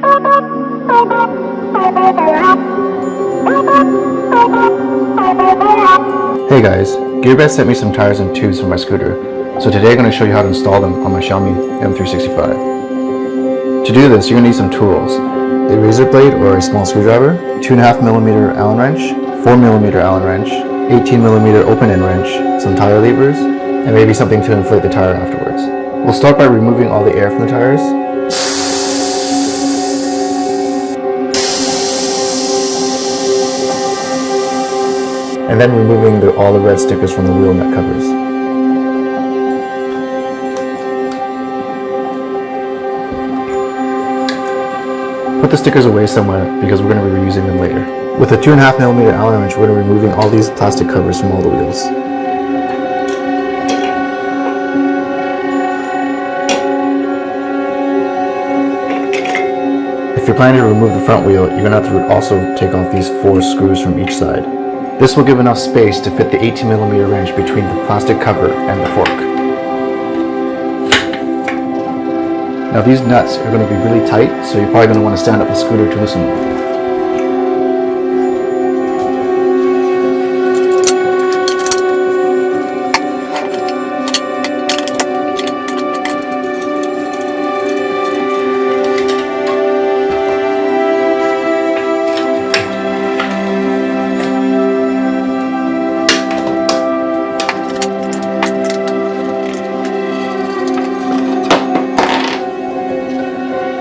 Hey guys, Gearbest sent me some tires and tubes for my scooter, so today I'm going to show you how to install them on my Xiaomi M365. To do this, you're going to need some tools. A razor blade or a small screwdriver, 2.5mm Allen wrench, 4mm Allen wrench, 18mm open end wrench, some tire levers, and maybe something to inflate the tire afterwards. We'll start by removing all the air from the tires. And then removing the, all the red stickers from the wheel nut covers. Put the stickers away somewhere because we're going to be reusing them later. With a 2.5mm Allen wrench, we're going to be removing all these plastic covers from all the wheels. If you're planning to remove the front wheel, you're going to have to also take off these four screws from each side. This will give enough space to fit the 18mm wrench between the plastic cover and the fork. Now these nuts are going to be really tight, so you're probably going to want to stand up the scooter to loosen them.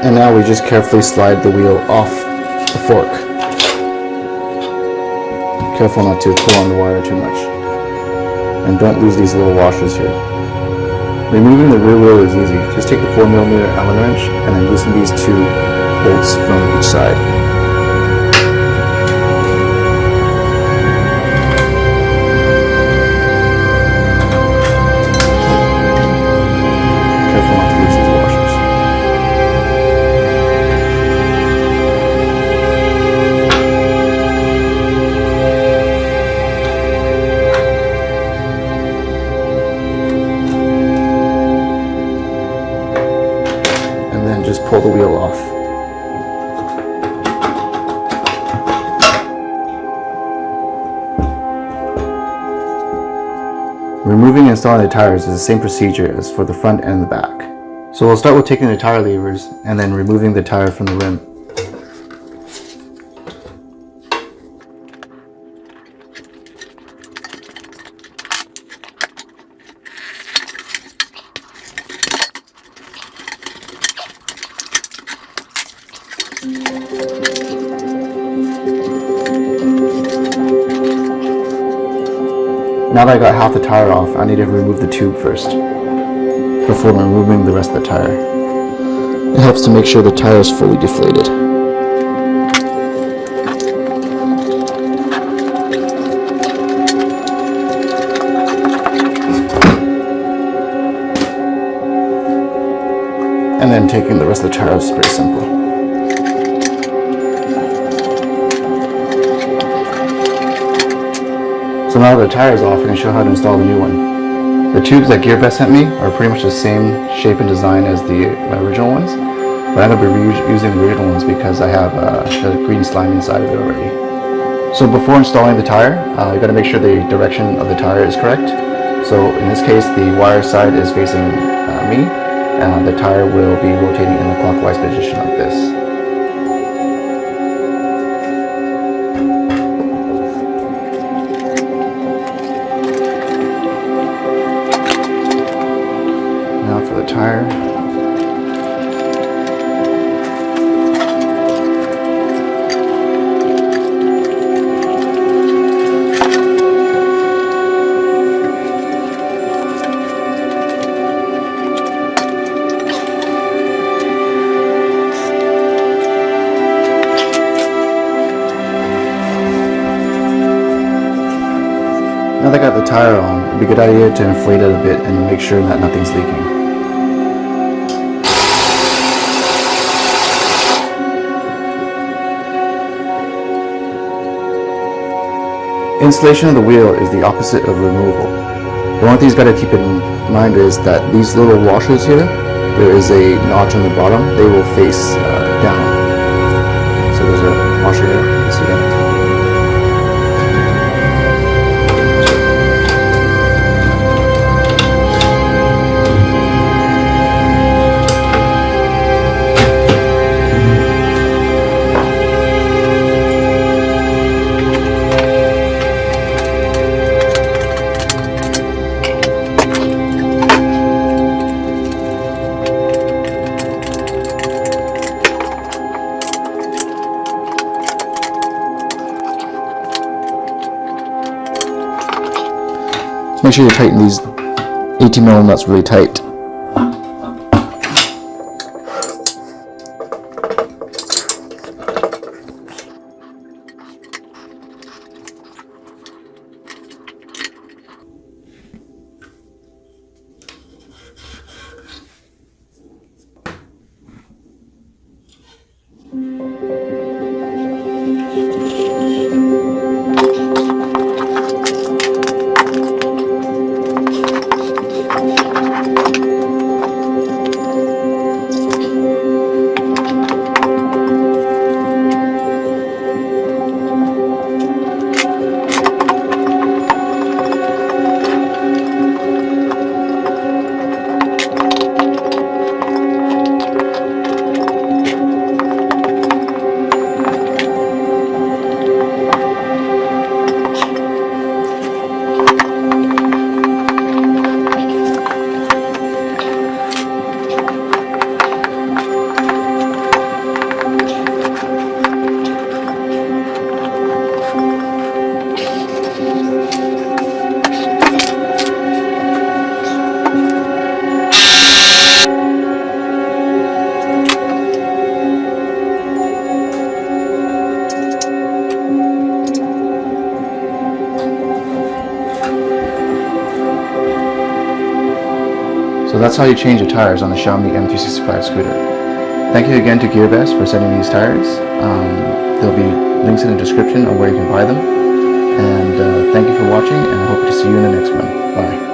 And now we just carefully slide the wheel off the fork. Careful not to pull on the wire too much. And don't lose these little washers here. Removing the rear wheel is easy. Just take the 4mm Allen wrench and then loosen these two bolts from each side. Pull the wheel off. Removing and installing the tires is the same procedure as for the front and the back. So we'll start with taking the tire levers and then removing the tire from the rim. Now that I got half the tire off, I need to remove the tube first before removing the rest of the tire. It helps to make sure the tire is fully deflated. And then taking the rest of the tire is pretty simple. So now the tire is off, I'm going to show how to install the new one. The tubes that Gearbest sent me are pretty much the same shape and design as the my original ones, but I'm going to be using the original ones because I have uh, the green slime inside of it already. So before installing the tire, uh, you got to make sure the direction of the tire is correct. So in this case, the wire side is facing uh, me, and the tire will be rotating in the clockwise position like this. Tire. Now that I got the tire on, it'd be a good idea to inflate it a bit and make sure that nothing's leaking. Installation of the wheel is the opposite of removal. The one thing you got to keep in mind is that these little washers here, there is a notch on the bottom, they will face uh, down. So there's a washer here, Make sure you tighten these 18mm nuts really tight. So that's how you change the tires on the Xiaomi M365 scooter. Thank you again to GearBest for sending these tires. Um, there'll be links in the description on where you can buy them. And uh, thank you for watching and I hope to see you in the next one. Bye.